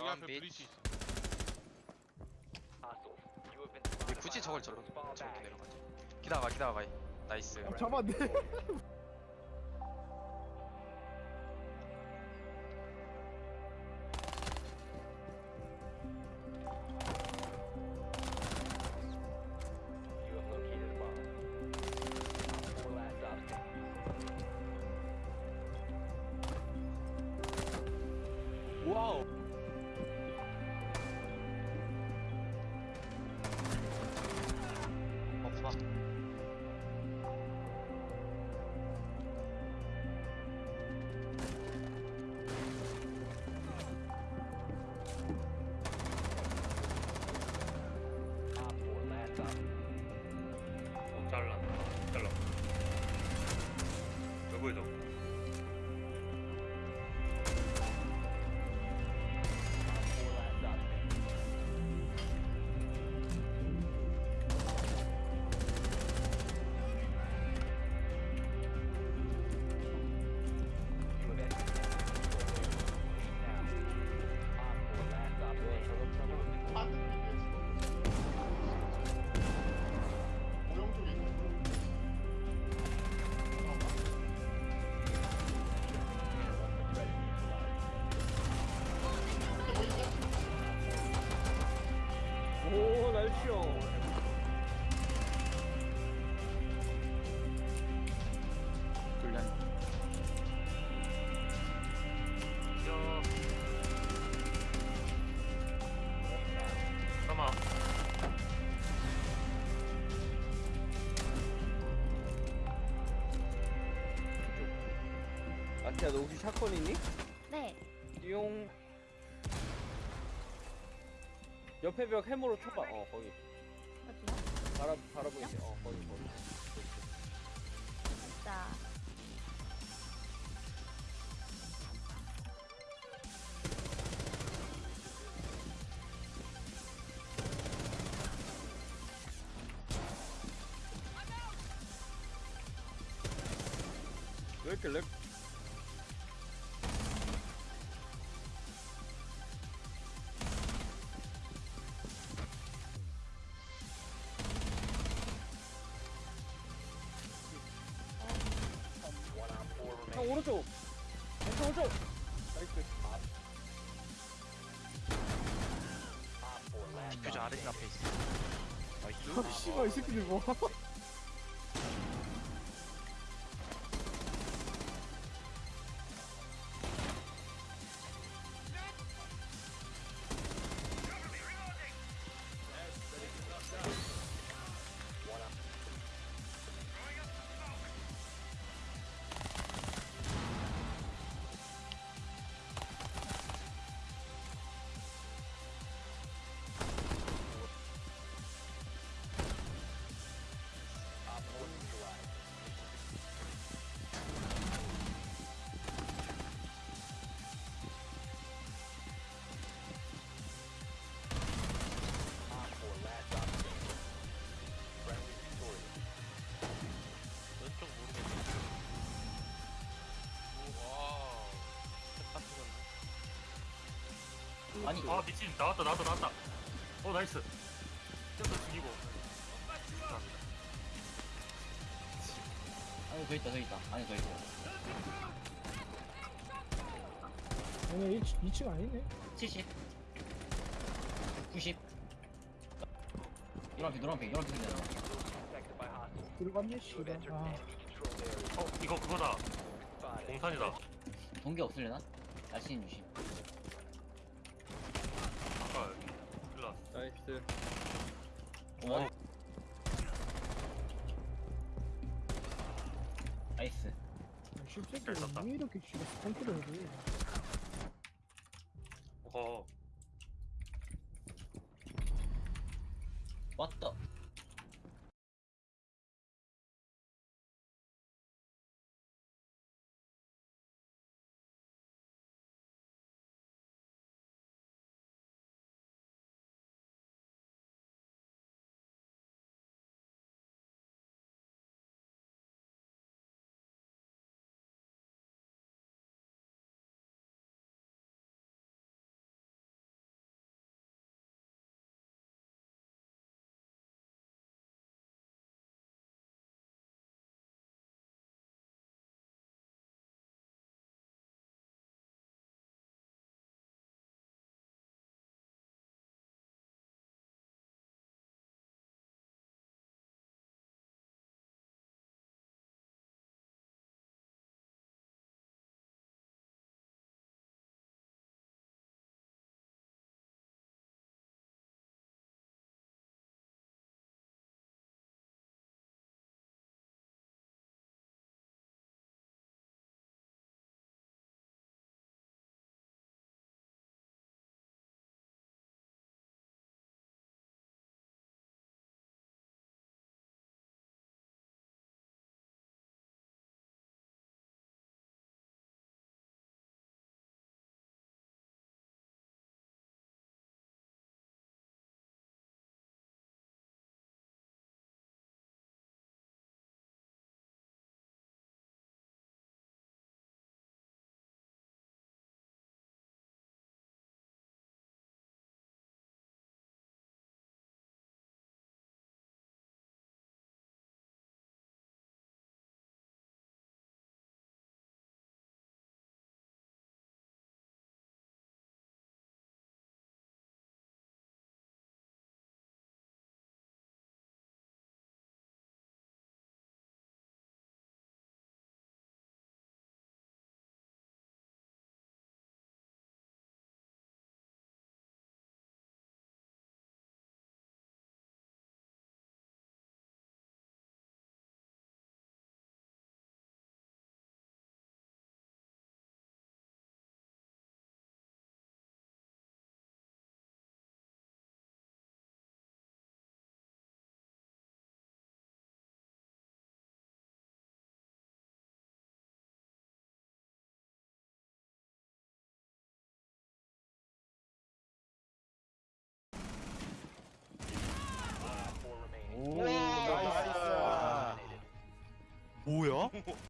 여기 앞에 깜빛. 브리지 있어. 왜 굳이 저걸 저렇게 저렇게 내려가지? 기다가 기다가 나이스. 어, 잡았네. 와우. 여기 저. 오 야너 혹시 샷건 있니? 네. 띠용. 옆에 벽 해머로 쳐봐. 어 거기. 어디요? 바라 바라보이지. 어 거기 거기. 진짜. 왜 이렇게 렉? 형 오른쪽. 형 오른쪽. 나이스. 디퓨저 아래 앞에 있어. 나이스. 아, 씨발 이 새끼들 뭐. 아니. 아 미친 나왔다 나왔다 나왔다. 어 nice. 쟤도 죽이고. 감사합니다. 안에 더 있다 더 있다 안에 더 있어 아니 2층, 2층 아니네. 70 90 노란색 노란색 노란색 생겼다 들어갔네 씨발. 아, 어 이거 그거다. 공산이다. 동계 없을래나? 날씨는 조심 나이스. 어? 나이스 씹새끼 잘 썼다. 왜 이렇게 씨발 스탄트를 해도. 어. 왔다